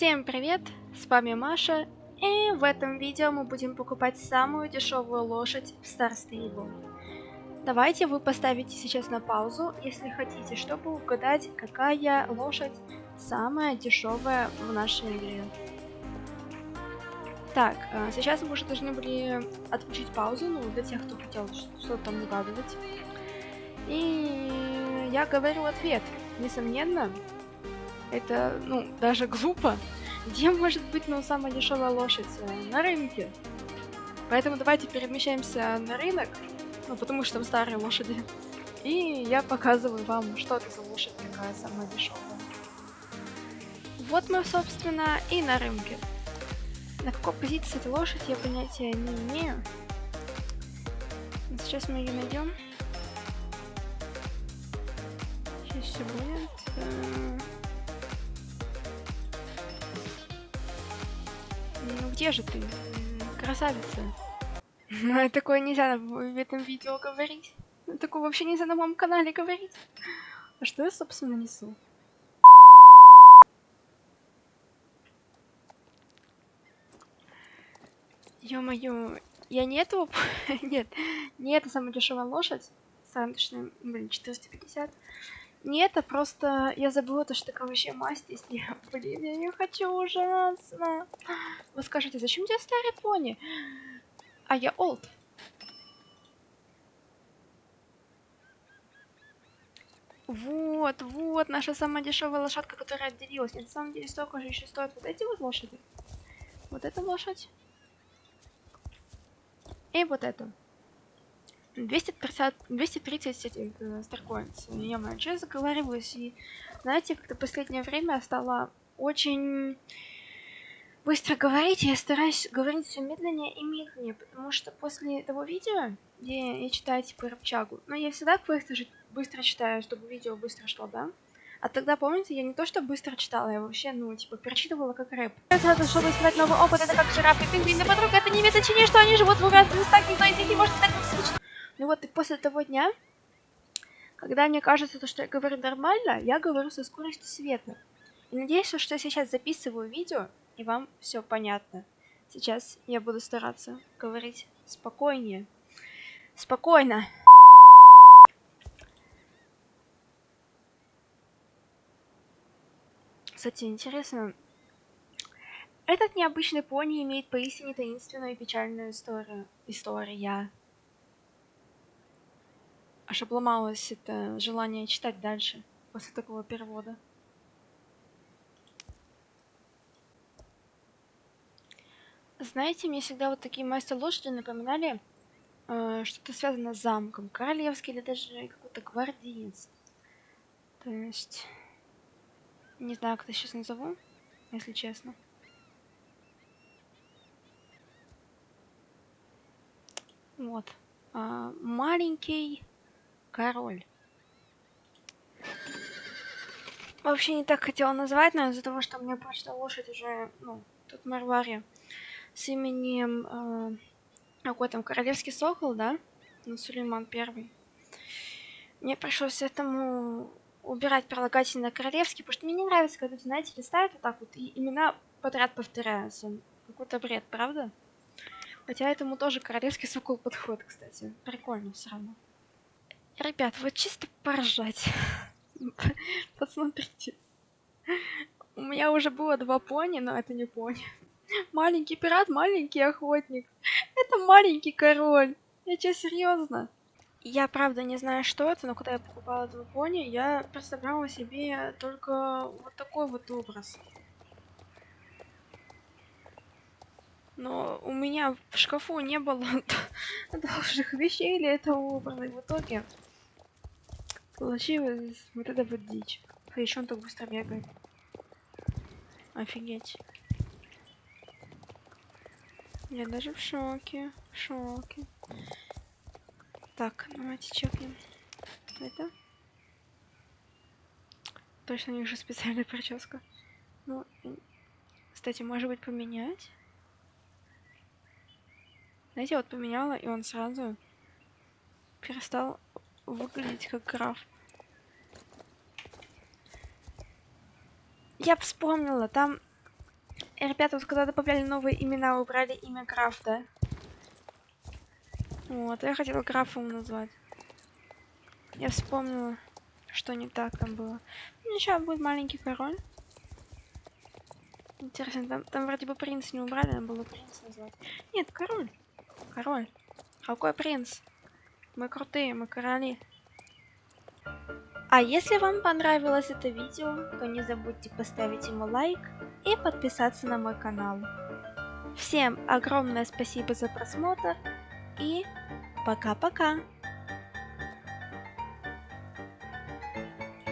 Всем привет, с вами Маша, и в этом видео мы будем покупать самую дешевую лошадь в Star Stable. Давайте вы поставите сейчас на паузу, если хотите, чтобы угадать, какая лошадь самая дешевая в нашей игре. Так, а, сейчас мы уже должны были отключить паузу, ну, для тех, кто хотел что-то там угадывать. И я говорю ответ. Несомненно, это, ну, даже глупо. Где может быть, ну, самая дешевая лошадь? На рынке. Поэтому давайте перемещаемся на рынок, ну, потому что там старые лошади. И я показываю вам, что это за лошадь такая самая дешевая. Вот мы, собственно, и на рынке. На какой позиции эта лошадь, я понятия не имею. Сейчас мы ее найдем. Сейчас все будет. Где же ты, красавица? Ну, такое нельзя в этом видео говорить. Такое вообще нельзя на моем канале говорить. А что я, собственно, несу? Ё-моё, я не этого... Нет, не это самая дешевая лошадь. Сандочная, блин, 450. Не это, просто я забыла то, что такая вообще масть есть. Я, блин, я не хочу ужасно. Вы скажете, зачем тебе старый пони? А я олд. Вот, вот, наша самая дешевая лошадка, которая отделилась. И на самом деле столько же еще стоят вот эти вот лошади. Вот эта лошадь. И вот эту. 250, 230 этих э, старкоинс. Я я заговариваюсь. И, знаете, как-то последнее время стала очень быстро говорить. Я стараюсь говорить все медленнее и медленнее, потому что после того видео, где я читаю типа рыбчагу, ну я всегда быстро, быстро читаю, чтобы видео быстро шло, да? А тогда, помните, я не то что быстро читала, я вообще, ну, типа, перечитывала как рэп. Это, чтобы искать новый опыт, это как жираф и пингвин, подруга, это не имеет значения, что они живут в разных местах, никто из них не может. Ну вот и после того дня, когда мне кажется, то, что я говорю нормально, я говорю со скоростью света. И надеюсь, что я сейчас записываю видео, и вам все понятно. Сейчас я буду стараться говорить спокойнее. Спокойно. Кстати, интересно, этот необычный пони имеет поистине таинственную и печальную историю. История аж обломалось это желание читать дальше после такого перевода. Знаете, мне всегда вот такие мастер лошади напоминали э, что-то связанное с замком, королевский или даже какой-то гвардеец. То есть, не знаю, как это сейчас назову, если честно. Вот. А, маленький король. Вообще не так хотела назвать, но из-за того, что мне почта лошадь уже, ну, тут Марвари с именем э, какой там королевский сокол, да? Ну, Сулейман первый. Мне пришлось этому убирать прилагательное королевский, потому что мне не нравится, когда, знаете, листают вот так вот, и имена подряд повторяются. Какой-то бред, правда? Хотя этому тоже королевский сокол подходит, кстати. Прикольно все равно. Ребят, вот чисто поржать. Посмотрите. У меня уже было два пони, но это не пони. Маленький пират, маленький охотник. Это маленький король. Я тебе серьезно. Я правда не знаю, что это, но когда я покупала два пони, я представляла себе только вот такой вот образ. Но у меня в шкафу не было должных вещей для этого образа. И в итоге Получилось вот это вот дичь. А еще он так быстро бегает. Офигеть. Я даже в шоке. В шоке. Так, давайте чекнем. Это? Точно у них же специальная прическа. Ну, кстати, может быть поменять? Знаете, вот поменяла, и он сразу перестал выглядеть как граф. Я вспомнила, там ребята, вот когда добавляли новые имена, убрали имя граф, да? Вот, я хотела графом назвать. Я вспомнила, что не так там было. Ну, сейчас будет маленький король. Интересно, там, там вроде бы принц не убрали, надо было принц назвать. Нет, король. Король. Какой принц? Мы крутые, мы короли. А если вам понравилось это видео, то не забудьте поставить ему лайк и подписаться на мой канал. Всем огромное спасибо за просмотр и пока-пока!